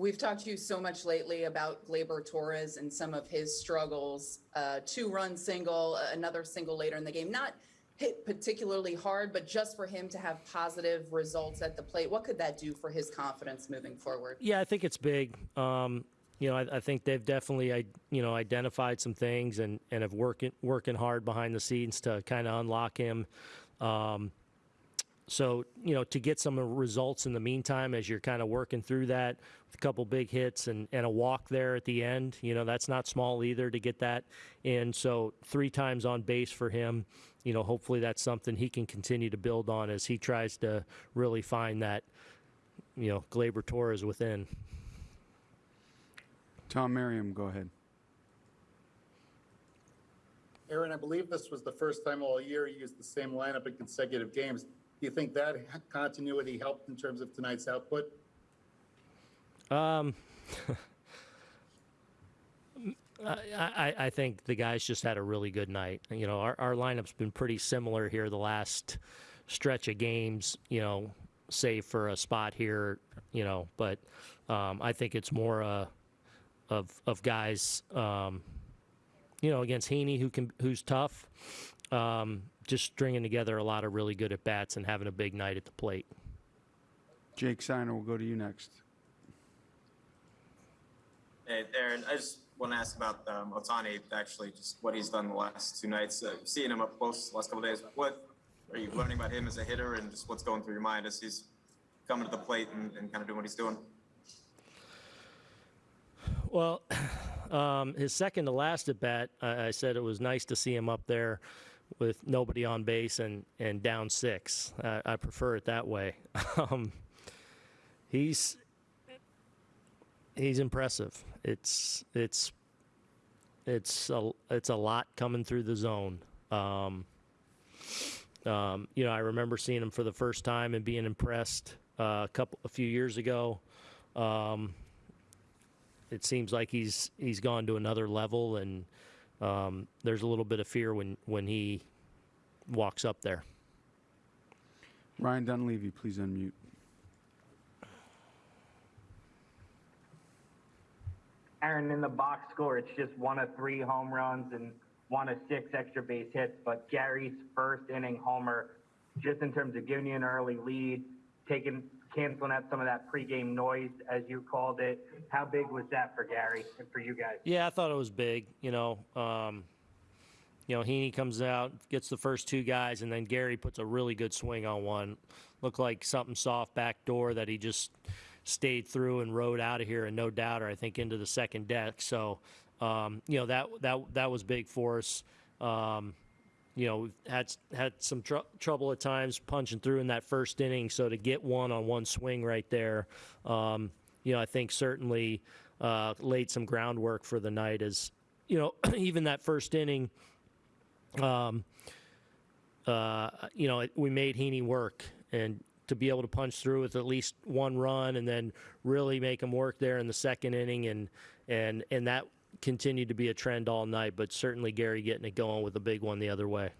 We've talked to you so much lately about Gleyber Torres and some of his struggles. Uh, two run single, another single later in the game. Not hit particularly hard, but just for him to have positive results at the plate, what could that do for his confidence moving forward? Yeah, I think it's big. Um, you know, I, I, think they've definitely, I, you know, identified some things and, and have working working hard behind the scenes to kind of unlock him. Um, so, you know, to get some results in the meantime as you're kind of working through that with a couple big hits and, and a walk there at the end, you know, that's not small either to get that in. So, three times on base for him, you know, hopefully that's something he can continue to build on as he tries to really find that, you know, Gleyber Torres within. Tom Merriam, go ahead. Aaron, I believe this was the first time all year you used the same lineup in consecutive games. Do you think that continuity helped in terms of tonight's output? Um, I, I think the guys just had a really good night. You know, our, our lineup's been pretty similar here the last stretch of games, you know, save for a spot here, you know, but um, I think it's more uh, of, of guys, um, you know, against Heaney, who can, who's tough, um, just stringing together a lot of really good at bats and having a big night at the plate. Jake Seiner will go to you next. Hey, Aaron, I just want to ask about um, Ohtani, actually, just what he's done the last two nights. Uh, seeing him up close the last couple days, what are you learning about him as a hitter and just what's going through your mind as he's coming to the plate and, and kind of doing what he's doing? Well, um, his second to last at bat, I, I, said it was nice to see him up there with nobody on base and, and down six. Uh, I prefer it that way. um, he's he's impressive. It's it's it's a it's a lot coming through the zone. Um, um, you know, I remember seeing him for the first time and being impressed uh, a couple a few years ago. Um, it seems like he's he's gone to another level, and um, there's a little bit of fear when when he walks up there. Ryan Dunleavy, please unmute. Aaron, in the box score, it's just one of three home runs and one of six extra base hits. But Gary's first inning homer, just in terms of giving you an early lead, taking canceling out some of that pregame noise, as you called it. How big was that for Gary and for you guys? Yeah, I thought it was big. You know, um, you know, Heaney comes out, gets the first two guys, and then Gary puts a really good swing on one. Looked like something soft back door that he just stayed through and rode out of here, and no doubter, I think, into the second deck. So, um, you know, that that that was big for us. Um, you know, had had some tr- trouble at times punching through in that first inning. So to get one on one swing right there, um, you know, I think certainly uh, laid some groundwork for the night. As you know, even that first inning, um, uh, you know, it, we made Heaney work, and to be able to punch through with at least one run, and then really make him work there in the second inning, and and and that continued to be a trend all night, but certainly Gary getting it going with a big one the other way.